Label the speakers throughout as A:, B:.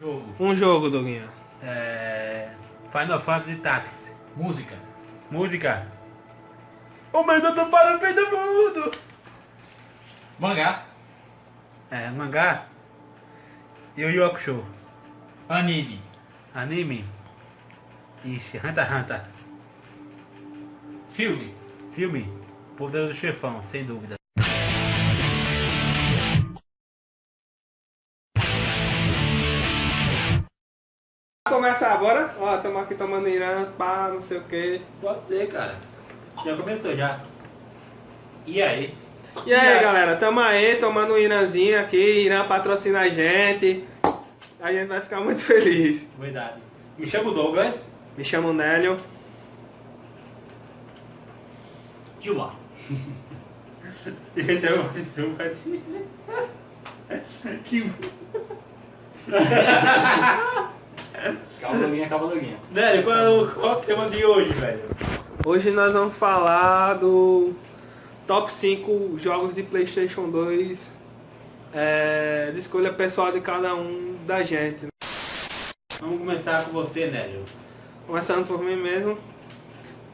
A: Jogo.
B: Um jogo, Doguinha.
A: É... Final Fantasy Tactics.
C: Música.
A: Música. O do para o fim do mundo.
C: Mangá.
A: É, mangá. Yu Yu Hakusho.
C: Anime.
A: Anime. Ixi, Hunter x Hunter.
C: Filme.
A: Filme. Poderoso Chefão, sem dúvida.
B: Começar agora? Ó, estamos aqui tomando Irã, pá, não sei o que.
A: Pode ser, cara. Já começou já. E aí?
B: E aí, galera, tamo aí tomando um Irãzinho aqui, Irã patrocina a gente. A gente vai ficar muito feliz.
A: Verdade. Me chamo Douglas.
B: Me chamo Nélio.
C: Gilmar.
A: Esse é o Douglas. Que...
C: Calma, Doguinha.
A: Velho, qual é o, qual é o tema de hoje, velho?
B: Hoje nós vamos falar do top 5 jogos de Playstation 2 é, de escolha pessoal de cada um da gente.
A: Vamos começar com você, Nélio.
B: Começando por mim mesmo.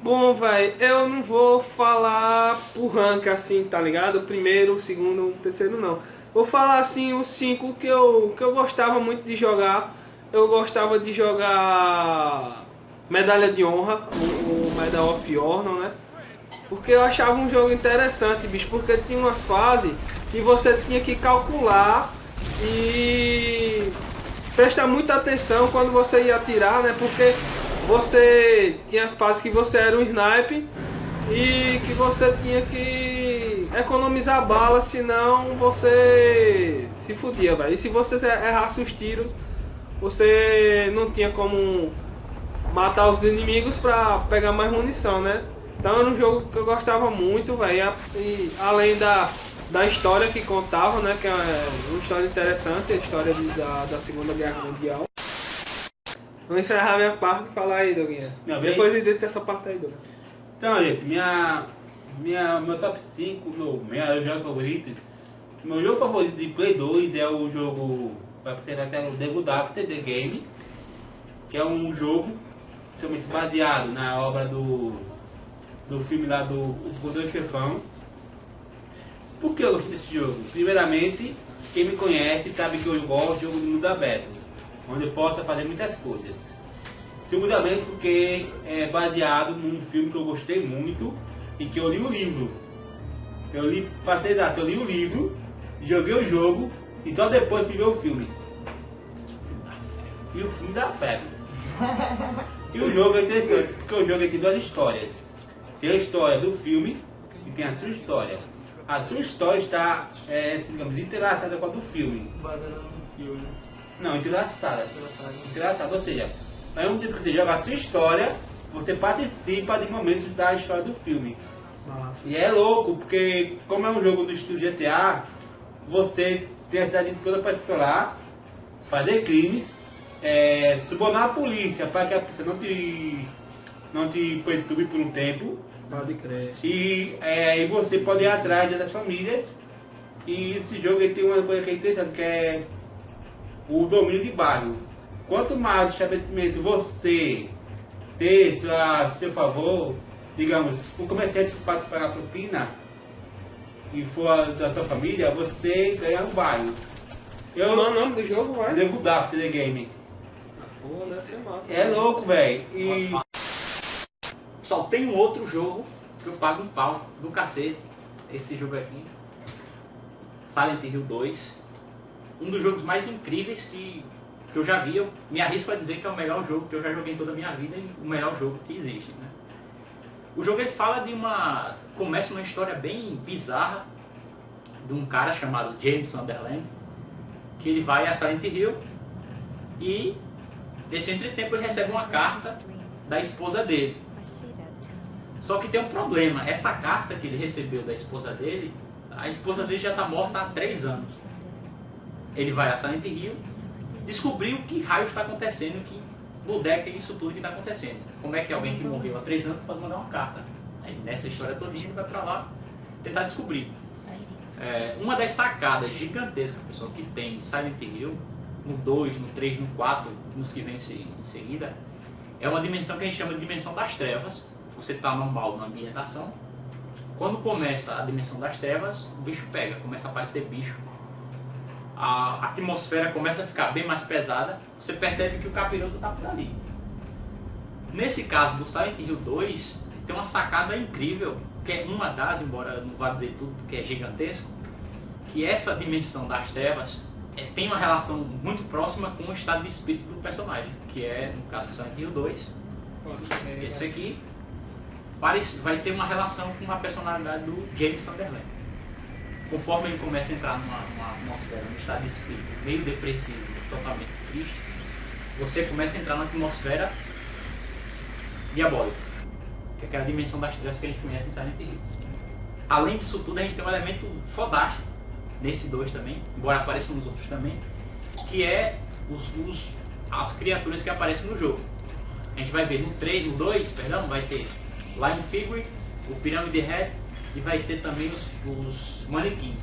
B: Bom, vai, eu não vou falar por rank assim, tá ligado? Primeiro, segundo, terceiro não. Vou falar assim os cinco que eu, que eu gostava muito de jogar. Eu gostava de jogar Medalha de Honra, o, o Medal of Honor, né? Porque eu achava um jogo interessante, bicho, porque tinha umas fases que você tinha que calcular e prestar muita atenção quando você ia atirar, né? Porque você tinha fase que você era um sniper e que você tinha que economizar bala, senão você se fudia, velho. E se você errasse os tiros, você não tinha como matar os inimigos pra pegar mais munição, né? Então era um jogo que eu gostava muito, velho. E além da, da história que contava, né? Que é uma história interessante, a história de, da, da Segunda Guerra Mundial. Vou encerrar minha parte e falar aí, Doguinha. Depois edita essa parte aí, Doguinha.
A: Então, gente, minha, minha, meu top 5, meu, meu jogo favorito. Meu jogo favorito de Play 2 é o jogo, vai ter até The Good After The Game, que é um jogo principalmente baseado na obra do, do filme lá do O Poder Chefão. Por que eu gosto desse jogo? Primeiramente, quem me conhece sabe que eu gosto de jogo de mundo aberto, onde eu possa fazer muitas coisas. Segundamente porque é baseado num filme que eu gostei muito e que eu li o livro. Eu li, para ser exato, eu li o livro, joguei o jogo e só depois fui ver o filme. E o filme dá febre. E o jogo é interessante, porque o jogo tem duas histórias. Tem a história do filme e tem a sua história. A sua história está, é, digamos, entrelaçada com a do filme. Não, entrelaçada. Entrelaçada, ou seja, é um tipo que você joga a sua história, você participa de momentos da história do filme. E é louco, porque como é um jogo do estilo GTA, você tem a cidade toda para explorar, fazer crimes, é, subornar a polícia para que a polícia não te, não te perturbe por um tempo.
B: Pode crer.
A: E, é, e você pode ir atrás das famílias. E esse jogo ele tem uma coisa que é interessante, que é o domínio de bairro. Quanto mais estabelecimento você ter a seu favor, digamos, um comerciante que passa pagar propina e for da sua família, você ganha um bairro. Eu
B: Qual é o nome do jogo, vai?
A: The Good After the Game.
B: Pô, deve ser massa.
A: É louco, velho. E
C: Só tem um outro jogo que eu pago um pau do cacete. Esse jogo aqui. Silent Hill 2. Um dos jogos mais incríveis que, que eu já vi. Eu me arrisco a dizer que é o melhor jogo que eu já joguei em toda a minha vida e o melhor jogo que existe. Né? O jogo ele fala de uma. Começa uma história bem bizarra de um cara chamado James Sunderland. Que ele vai a Silent Hill e nesse entretempo ele recebe uma carta da esposa dele. Só que tem um problema, essa carta que ele recebeu da esposa dele, a esposa dele já está morta há três anos. Ele vai a Silent Hill, descobrir o que raio está acontecendo, que bodega é isso tudo que está acontecendo. Como é que alguém que morreu há três anos pode mandar uma carta? Aí nessa história toda ele vai para lá tentar descobrir. É, uma das sacadas gigantescas pessoal, que tem em Silent Hill no 2, no 3, no 4, nos que vem em seguida, é uma dimensão que a gente chama de dimensão das trevas. Você está normal na ambientação. Quando começa a dimensão das trevas, o bicho pega, começa a aparecer bicho. A atmosfera começa a ficar bem mais pesada. Você percebe que o capiroto está por ali. Nesse caso do Silent Hill 2, tem uma sacada incrível, que é uma das, embora não vá dizer tudo, que é gigantesco, que essa dimensão das trevas é, tem uma relação muito próxima com o estado de espírito do personagem, que é, no caso do Silent Hill 2, esse aqui vai ter uma relação com a personalidade do James Sunderland. Conforme ele começa a entrar numa, numa atmosfera, num estado de espírito meio depressivo, totalmente triste, você começa a entrar na atmosfera diabólica, que é aquela dimensão das trevas que a gente conhece em Silent Hill. Além disso tudo, a gente tem um elemento fodástico nesse 2 também, embora apareçam nos outros também, que é os, os, as criaturas que aparecem no jogo. A gente vai ver no 3, no 2, perdão, vai ter Line Figure, o Pyramid Head e vai ter também os, os manequins.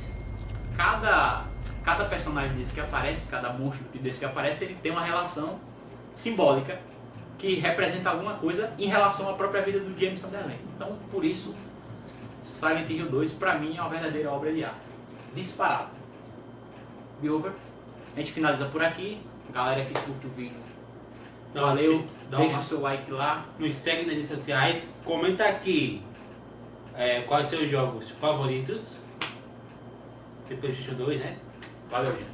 C: Cada, cada personagem desse que aparece, cada monstro desse que aparece, ele tem uma relação simbólica que representa alguma coisa em relação à própria vida do James Sunderland. Então, por isso, Silent Hill 2, para mim, é uma verdadeira obra de arte disparado. Bilber. A gente finaliza por aqui. Galera que curte o vídeo. Então, valeu. Dá deixa o seu like lá.
A: Nos segue nas redes sociais. Comenta aqui é, quais seus jogos favoritos. De Playstation 2, né?
C: Valeu, gente.